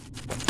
Here!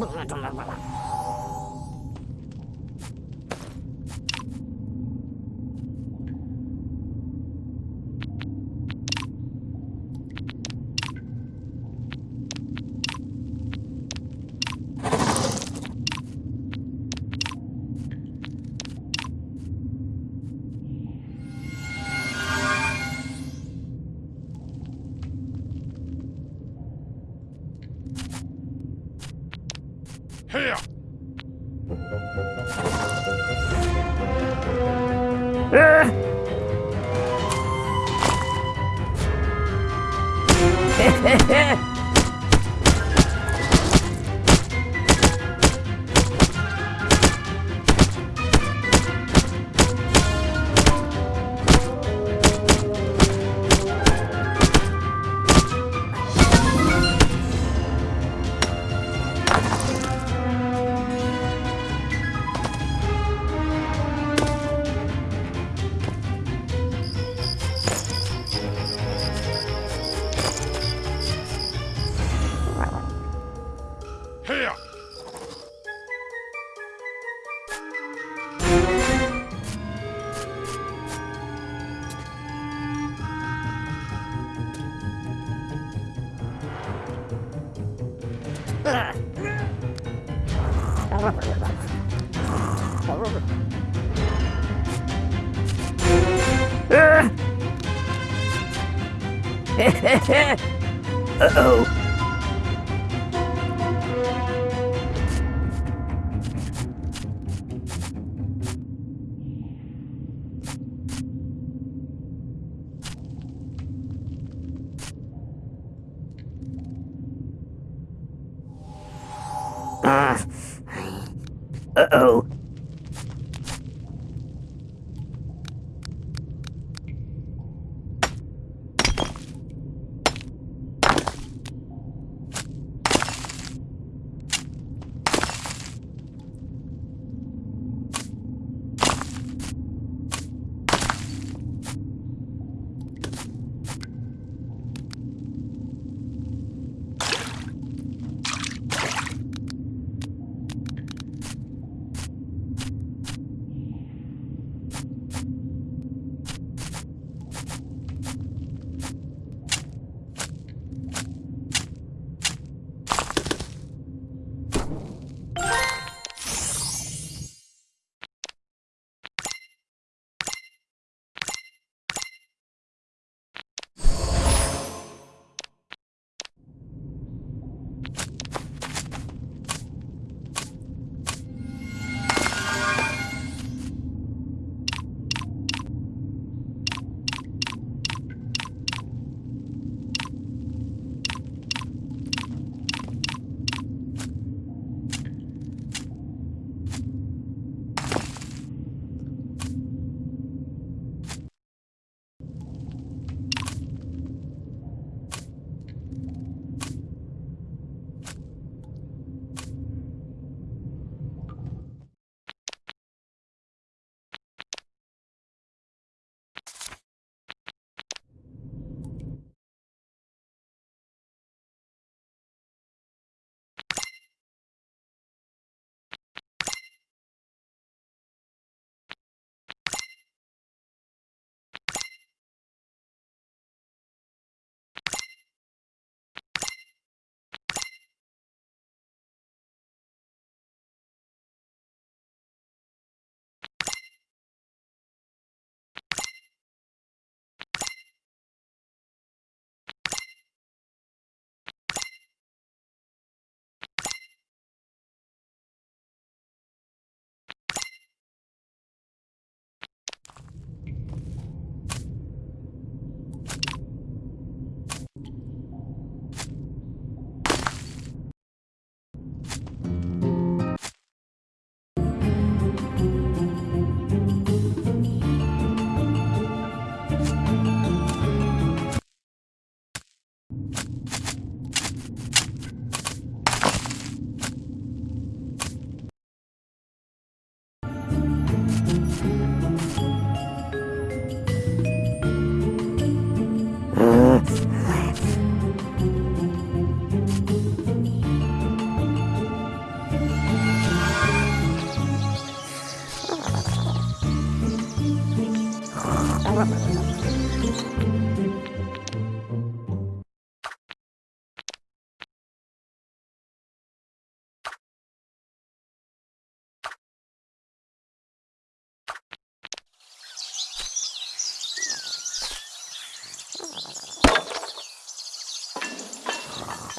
Bunga 怎么 Uh-oh.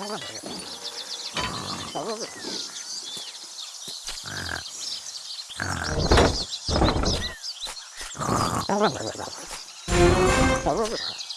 Oh, my God.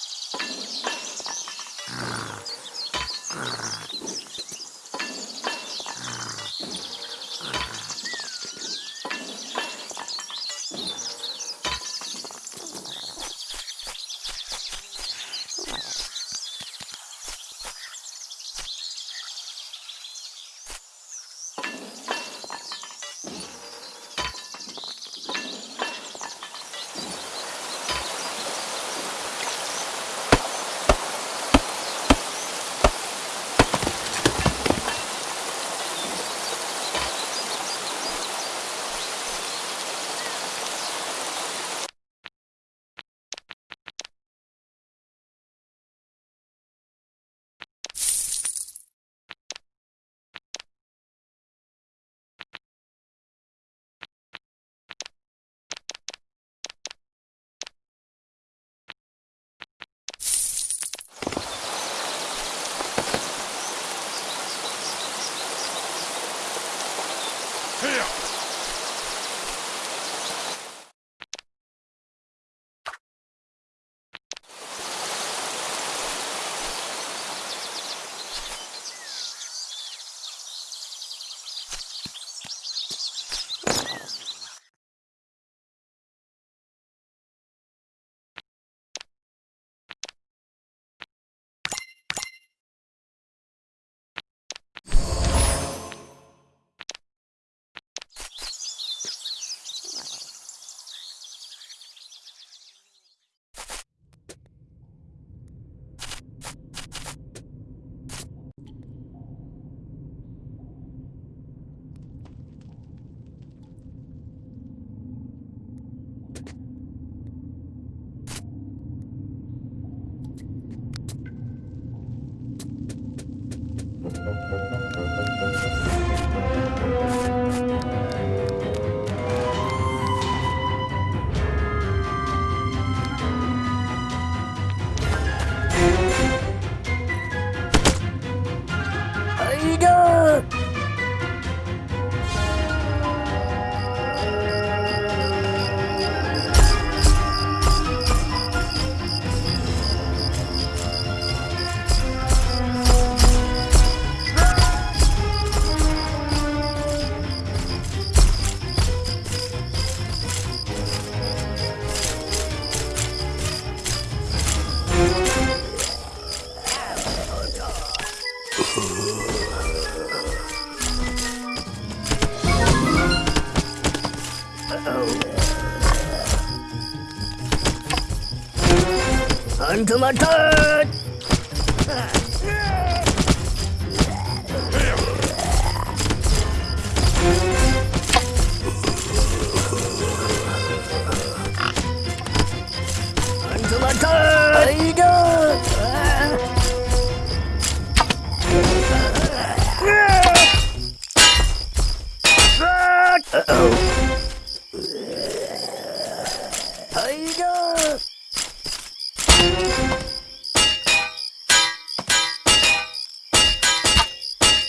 It's my turn!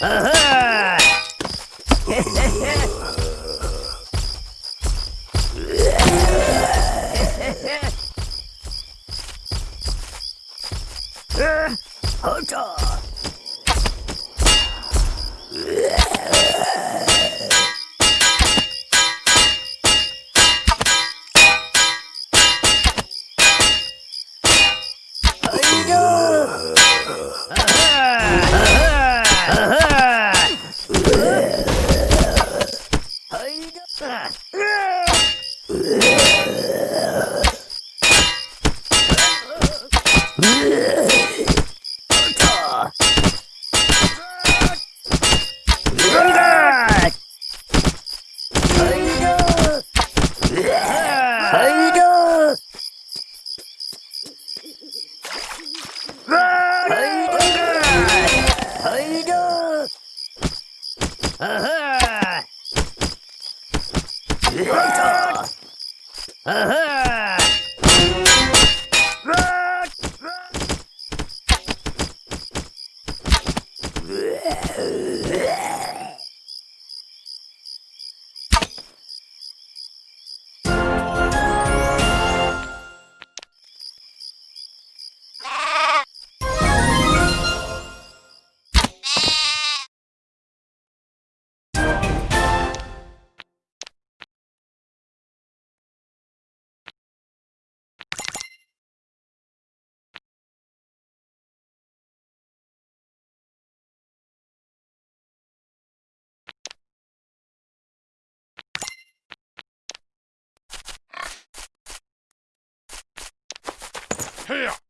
아 Hey! Here!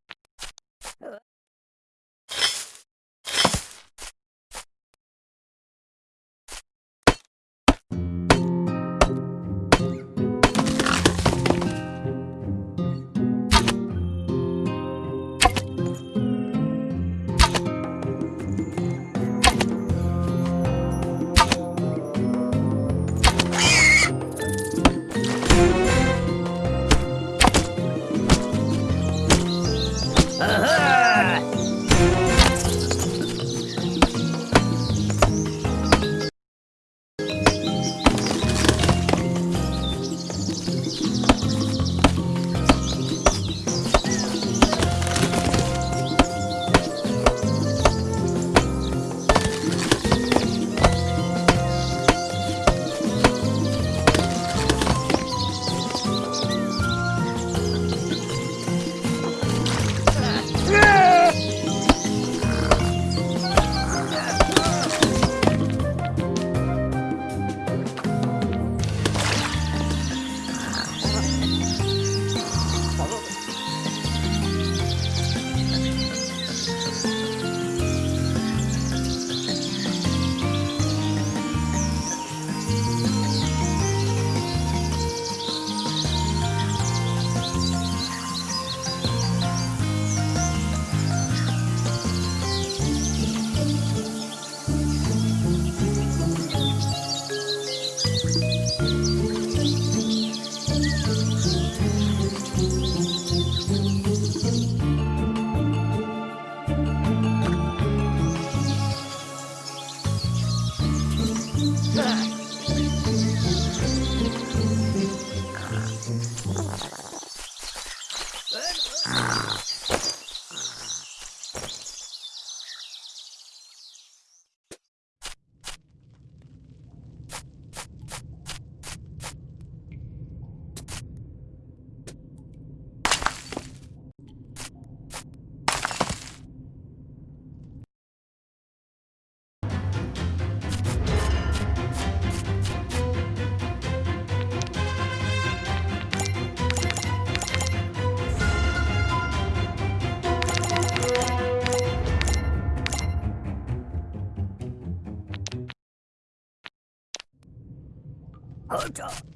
Hunter!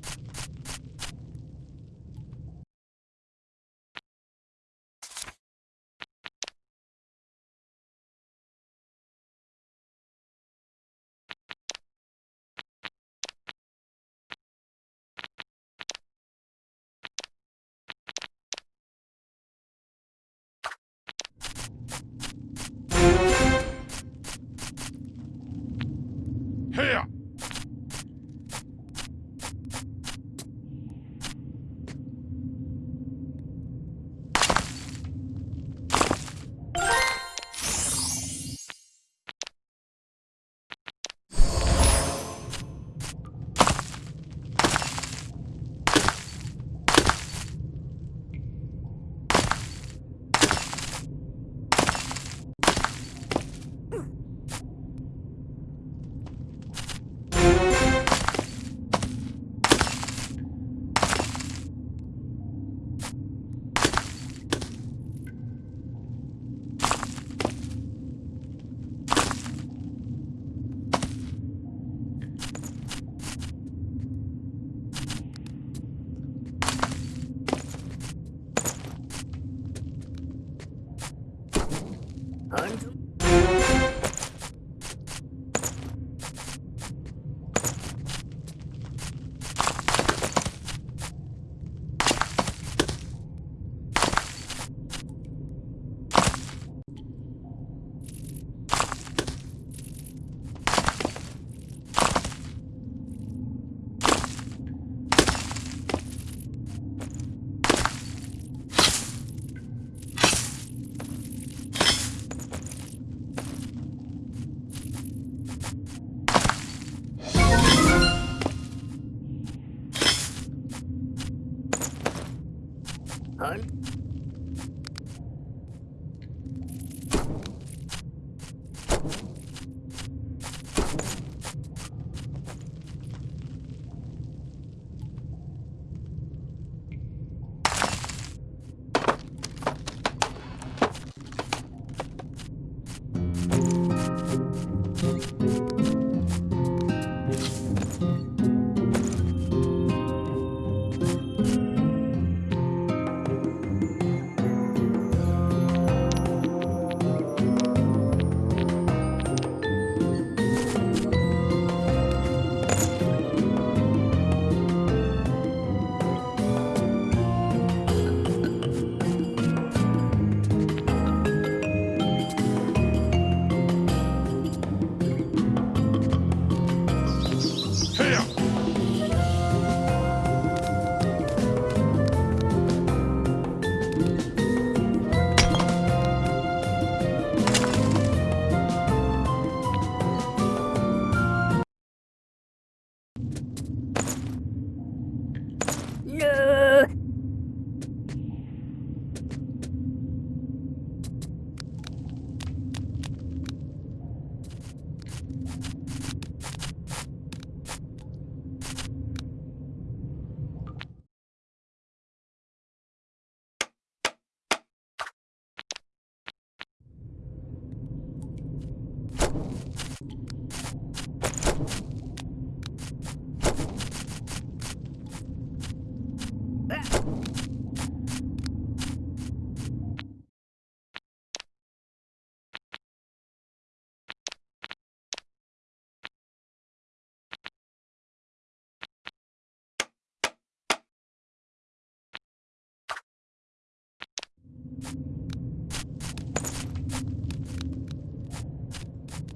Yeah. 한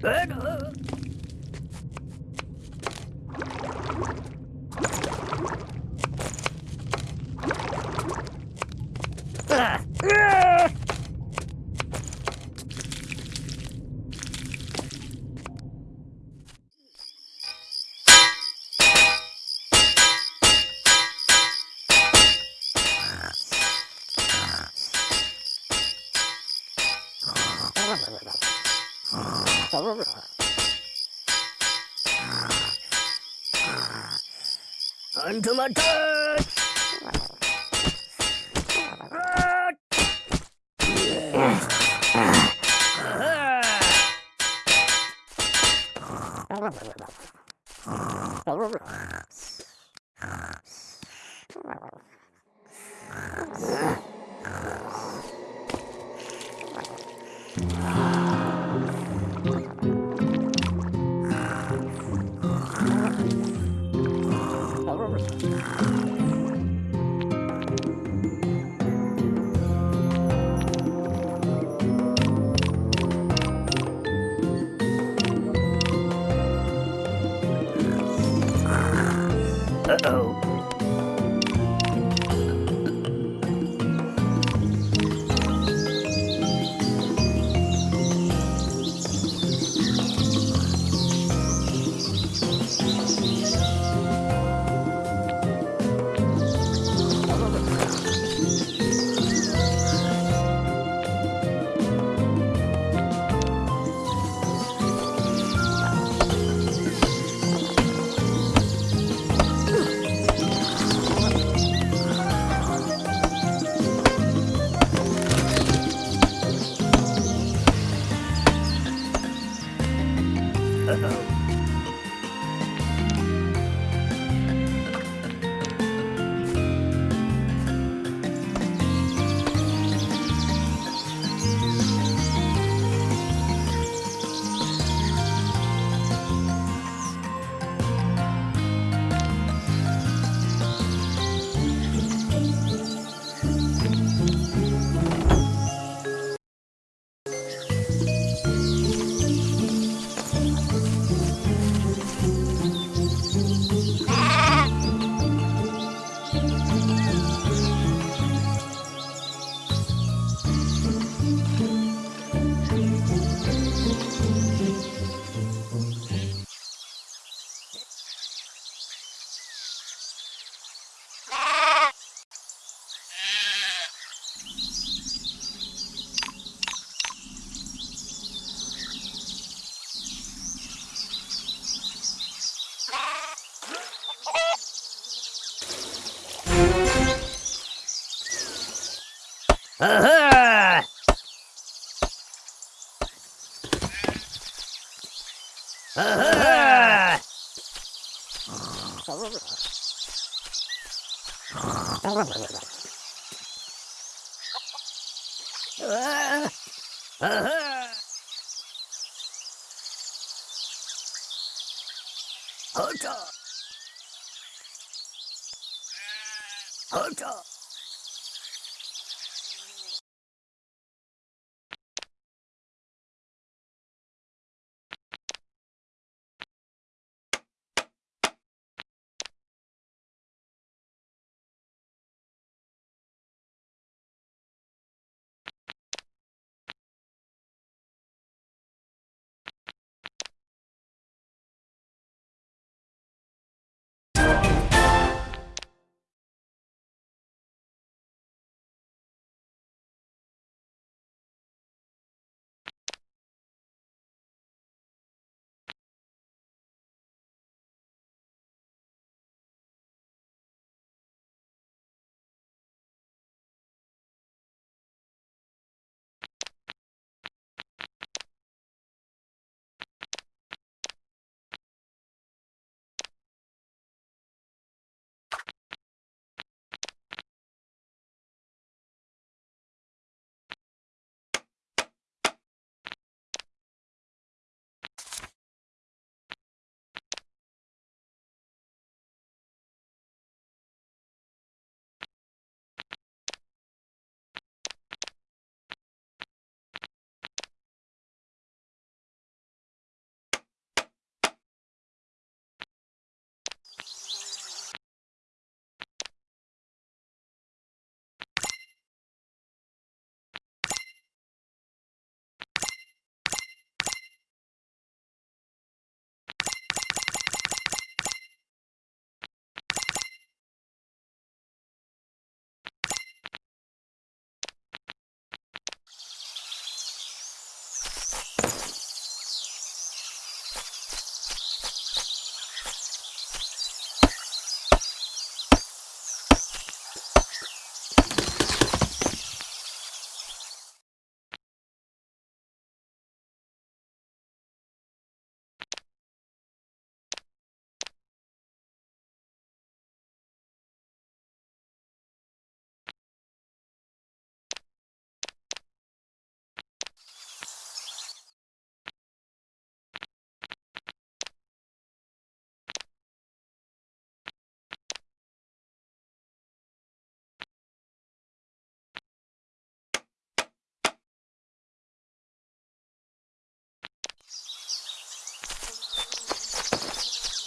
Good. Onto my turret! Ah! Hunter!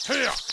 Hiya!